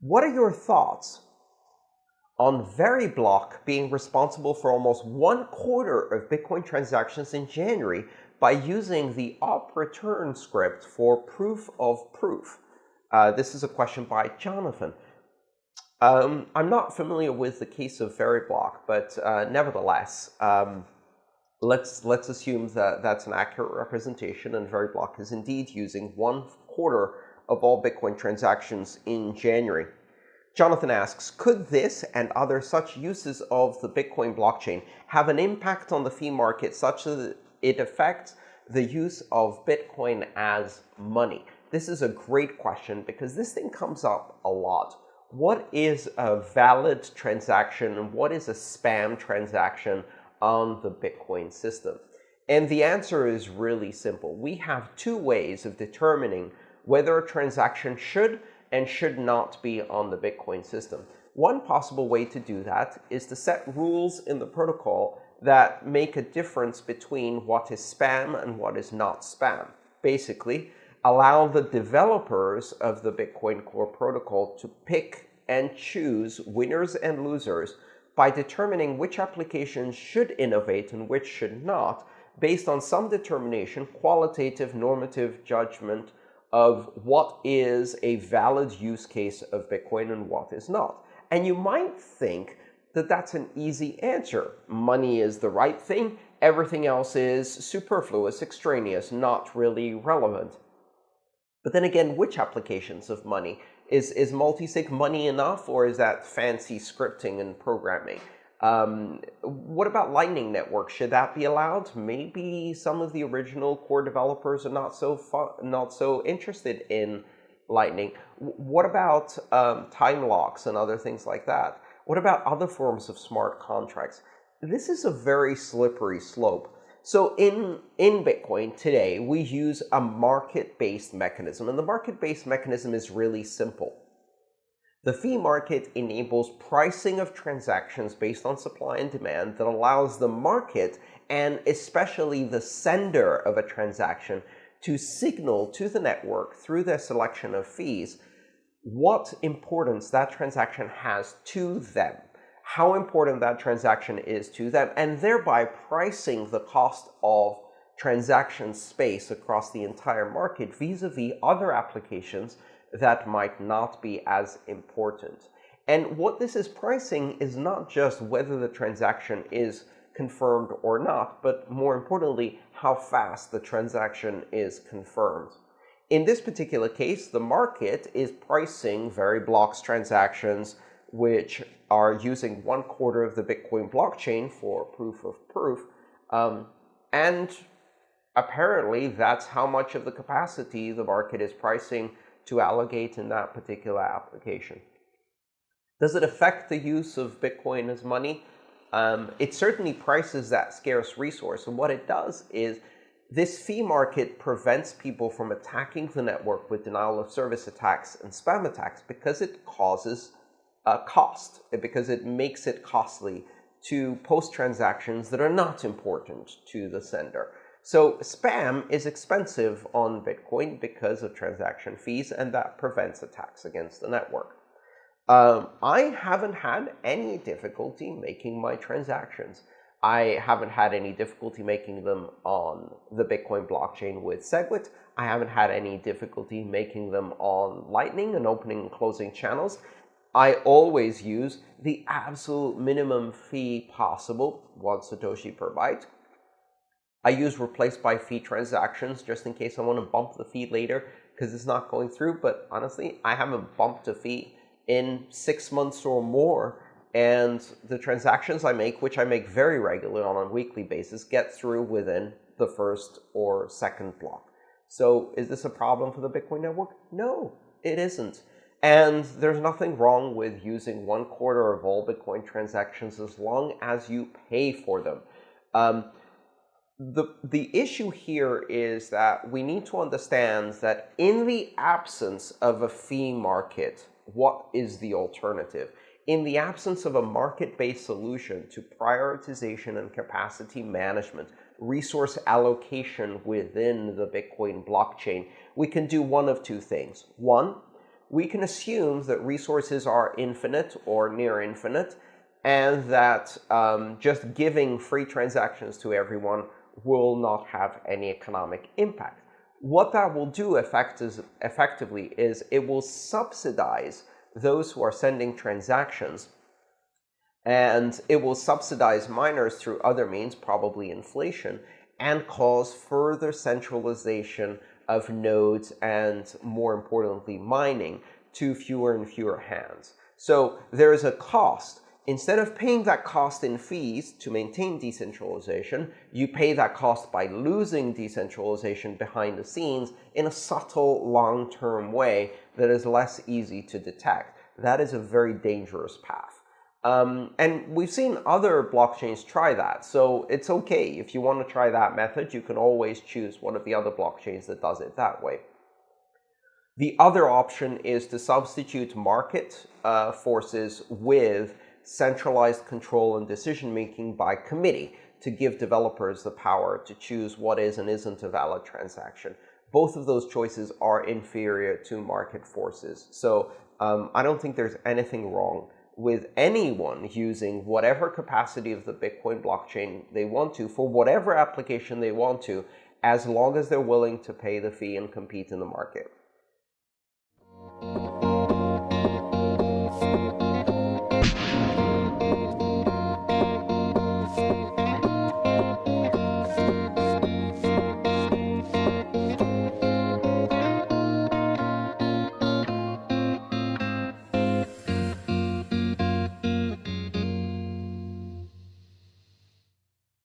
What are your thoughts on Veriblock being responsible for almost one quarter of Bitcoin transactions in January by using the op return script for proof of proof? Uh, this is a question by Jonathan. Um, I'm not familiar with the case of Veriblock, but uh, nevertheless, um, let's let's assume that that's an accurate representation, and Veriblock is indeed using one quarter of all Bitcoin transactions in January. Jonathan asks, could this and other such uses of the Bitcoin blockchain have an impact on the fee market such that it affects the use of Bitcoin as money? This is a great question because this thing comes up a lot. What is a valid transaction and what is a spam transaction on the Bitcoin system? And the answer is really simple. We have two ways of determining whether a transaction should and should not be on the Bitcoin system. One possible way to do that is to set rules in the protocol that make a difference between what is spam and what is not spam. Basically, allow the developers of the Bitcoin Core protocol to pick and choose winners and losers by determining which applications should innovate and which should not, based on some determination, qualitative normative judgment of what is a valid use case of Bitcoin and what is not. And you might think that that's an easy answer. Money is the right thing. Everything else is superfluous, extraneous, not really relevant. But then again, which applications of money? Is, is multisig money enough, or is that fancy scripting and programming? Um, what about Lightning Network? Should that be allowed? Maybe some of the original core developers are not so not so interested in Lightning. What about um, time locks and other things like that? What about other forms of smart contracts? This is a very slippery slope. So in, in Bitcoin today, we use a market-based mechanism. And the market-based mechanism is really simple. The fee market enables pricing of transactions based on supply and demand that allows the market, and especially the sender of a transaction, to signal to the network through their selection of fees what importance that transaction has to them, how important that transaction is to them, and thereby pricing the cost of transaction space across the entire market vis-a-vis -vis other applications that might not be as important. And what this is pricing is not just whether the transaction is confirmed or not, but more importantly, how fast the transaction is confirmed. In this particular case, the market is pricing Veriblock's transactions, which are using one quarter of the Bitcoin blockchain for proof of proof. Um, and apparently, that's how much of the capacity the market is pricing to allocate in that particular application. Does it affect the use of Bitcoin as money? Um, it certainly prices that scarce resource. And what it does is this fee market prevents people from attacking the network with denial of service attacks and spam attacks because it causes a cost, because it makes it costly to post transactions that are not important to the sender. So spam is expensive on Bitcoin because of transaction fees, and that prevents attacks against the network. Um, I haven't had any difficulty making my transactions. I haven't had any difficulty making them on the Bitcoin blockchain with SegWit. I haven't had any difficulty making them on Lightning and opening and closing channels. I always use the absolute minimum fee possible, one Satoshi per byte, I use replace by fee transactions just in case I want to bump the fee later because it's not going through. But honestly, I haven't bumped a fee in six months or more. And the transactions I make, which I make very regularly on a weekly basis, get through within the first or second block. So is this a problem for the Bitcoin network? No, it isn't. And there's nothing wrong with using one quarter of all Bitcoin transactions as long as you pay for them. Um, the, the issue here is that we need to understand that in the absence of a fee market, what is the alternative? In the absence of a market-based solution to prioritization and capacity management, resource allocation within the Bitcoin blockchain, we can do one of two things. One, we can assume that resources are infinite or near infinite, and that um, just giving free transactions to everyone will not have any economic impact. What that will do effect is, effectively is it will subsidize those who are sending transactions, and it will subsidize miners through other means, probably inflation, and cause further centralization of nodes and, more importantly, mining to fewer and fewer hands. So there is a cost. Instead of paying that cost in fees to maintain decentralization, you pay that cost by losing decentralization behind the scenes in a subtle, long-term way that is less easy to detect. That is a very dangerous path. Um, and we've seen other blockchains try that. So it's OK. If you want to try that method, you can always choose one of the other blockchains that does it that way. The other option is to substitute market uh, forces with centralized control and decision-making by committee to give developers the power to choose what is and isn't a valid transaction. Both of those choices are inferior to market forces. So um, I don't think there's anything wrong with anyone using whatever capacity of the Bitcoin blockchain they want to for whatever application they want to, as long as they're willing to pay the fee and compete in the market.